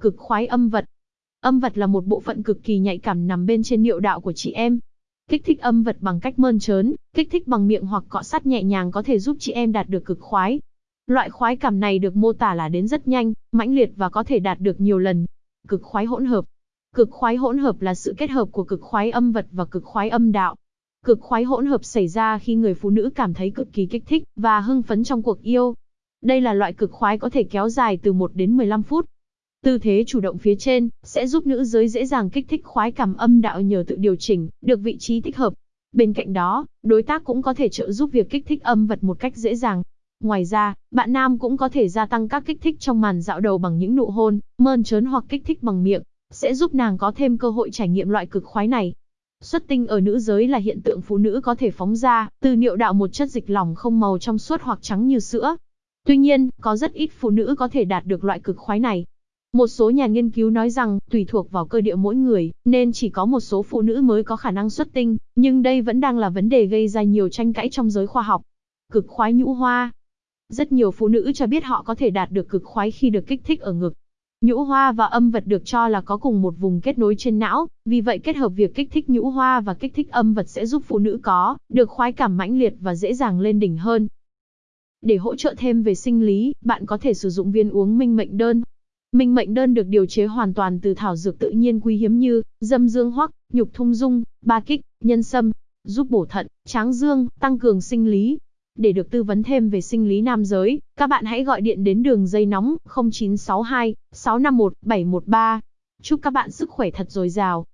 Cực khoái âm vật. Âm vật là một bộ phận cực kỳ nhạy cảm nằm bên trên niệu đạo của chị em. Kích thích âm vật bằng cách mơn trớn, kích thích bằng miệng hoặc cọ sát nhẹ nhàng có thể giúp chị em đạt được cực khoái. Loại khoái cảm này được mô tả là đến rất nhanh, mãnh liệt và có thể đạt được nhiều lần. Cực khoái hỗn hợp. Cực khoái hỗn hợp là sự kết hợp của cực khoái âm vật và cực khoái âm đạo. Cực khoái hỗn hợp xảy ra khi người phụ nữ cảm thấy cực kỳ kích thích và hưng phấn trong cuộc yêu. Đây là loại cực khoái có thể kéo dài từ 1 đến 15 phút. Tư thế chủ động phía trên sẽ giúp nữ giới dễ dàng kích thích khoái cảm âm đạo nhờ tự điều chỉnh được vị trí thích hợp. Bên cạnh đó, đối tác cũng có thể trợ giúp việc kích thích âm vật một cách dễ dàng. Ngoài ra, bạn nam cũng có thể gia tăng các kích thích trong màn dạo đầu bằng những nụ hôn, mơn trớn hoặc kích thích bằng miệng, sẽ giúp nàng có thêm cơ hội trải nghiệm loại cực khoái này. Xuất tinh ở nữ giới là hiện tượng phụ nữ có thể phóng ra từ niệu đạo một chất dịch lỏng không màu trong suốt hoặc trắng như sữa. Tuy nhiên, có rất ít phụ nữ có thể đạt được loại cực khoái này. Một số nhà nghiên cứu nói rằng, tùy thuộc vào cơ địa mỗi người, nên chỉ có một số phụ nữ mới có khả năng xuất tinh, nhưng đây vẫn đang là vấn đề gây ra nhiều tranh cãi trong giới khoa học. Cực khoái nhũ hoa Rất nhiều phụ nữ cho biết họ có thể đạt được cực khoái khi được kích thích ở ngực. Nhũ hoa và âm vật được cho là có cùng một vùng kết nối trên não, vì vậy kết hợp việc kích thích nhũ hoa và kích thích âm vật sẽ giúp phụ nữ có được khoái cảm mãnh liệt và dễ dàng lên đỉnh hơn. Để hỗ trợ thêm về sinh lý, bạn có thể sử dụng viên uống minh mệnh đơn. Minh mệnh đơn được điều chế hoàn toàn từ thảo dược tự nhiên quý hiếm như dâm dương hoắc, nhục thung dung, ba kích, nhân sâm, giúp bổ thận, tráng dương, tăng cường sinh lý. Để được tư vấn thêm về sinh lý nam giới, các bạn hãy gọi điện đến đường dây nóng 0962 651 713. Chúc các bạn sức khỏe thật dồi dào.